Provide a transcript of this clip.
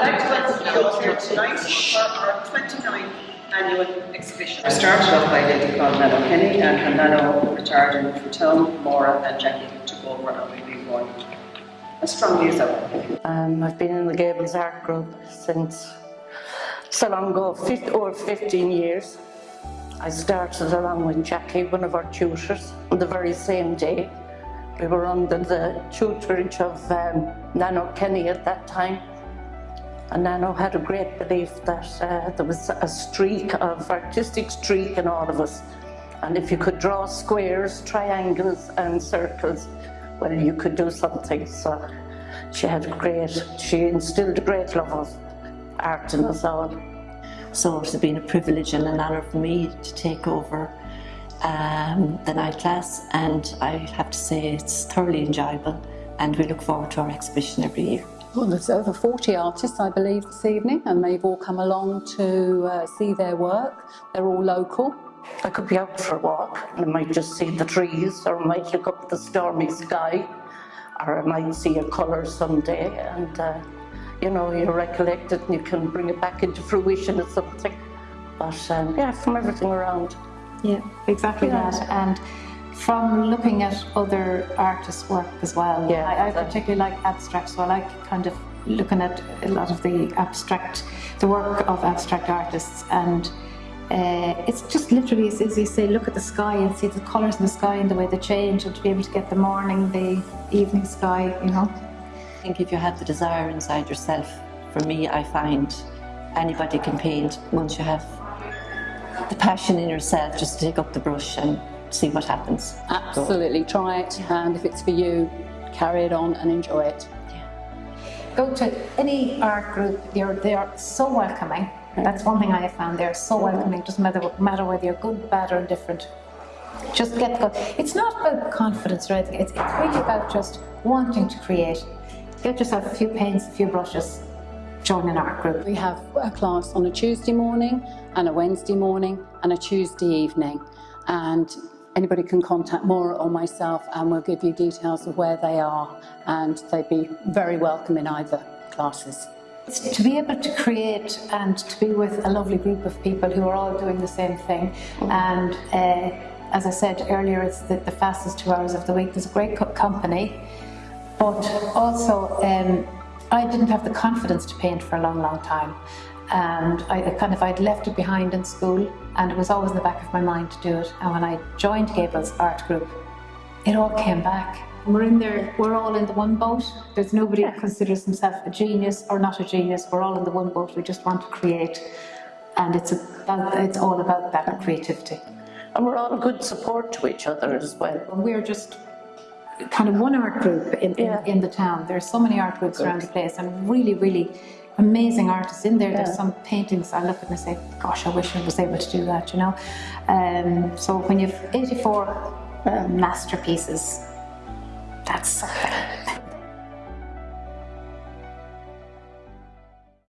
I'd like to welcome you all here tonight for our 29th annual exhibition. I started off by a lady called Nano Kenny and her Nano retired in Fertone, Maura and Jackie took over and we've been going as strongly as ever. Um, I've been in the Gables Art Group since so long ago, 50, over 15 years. I started along with Jackie, one of our tutors, on the very same day. We were under the tutorage of um, Nano Kenny at that time. And Nano had a great belief that uh, there was a streak of artistic streak in all of us. And if you could draw squares, triangles and circles, well, you could do something. So she had a great, she instilled a great love of art in us all. So it has been a privilege and an honour for me to take over um, the night class and I have to say it's thoroughly enjoyable and we look forward to our exhibition every year. Well, there's over 40 artists, I believe, this evening, and they've all come along to uh, see their work. They're all local. I could be out for a walk and I might just see the trees or I might look up at the stormy sky or I might see a colour someday and uh, you know, you recollect it and you can bring it back into fruition or something. But um, yeah, from everything around. Yeah, exactly Yeah. that. And from looking at other artists' work as well. Yeah, I, I particularly like abstract, so I like kind of looking at a lot of the abstract, the work of abstract artists. And uh, it's just literally, as, as you say, look at the sky and see the colours in the sky and the way they change, and to be able to get the morning, the evening sky, you know. I think if you have the desire inside yourself, for me I find anybody can paint once you have the passion in yourself just to take up the brush and see what happens. Absolutely, try it, and if it's for you, carry it on and enjoy it. Yeah. go to any art group, they're, they are so welcoming. That's one thing I have found, they're so mm-hmm. welcoming, it doesn't matter, matter whether you're good, bad or indifferent. Just get go. It's not about confidence or anything, it's, it's really about just wanting to create. Get yourself a few paints, a few brushes, join an art group. We have a class on a Tuesday morning and a Wednesday morning and a Tuesday evening. And anybody can contact Maura or myself and we'll give you details of where they are and they'd be very welcome in either classes. It's to be able to create and to be with a lovely group of people who are all doing the same thing. And uh, as I said earlier, it's the, the fastest two hours of the week. There's a great company, but also um, I didn't have the confidence to paint for a long, long time. And I I kind of, I'd left it behind in school and it was always in the back of my mind to do it. And when I joined Gables Art Group, it all came back. We're in there, we're all in the one boat. There's nobody who considers himself a genius or not a genius. We're all in the one boat. We just want to create. And it's, about, it's all about that creativity. And we're all a good support to each other as well. And we're just kind of one art group in, Yeah. in, in the town. There are so many art groups around the place and really, really amazing artists in there. Yeah. There's some paintings I look at and I say, gosh, I wish I was able to do that, you know. Um, so when you've 84 masterpieces, that's something.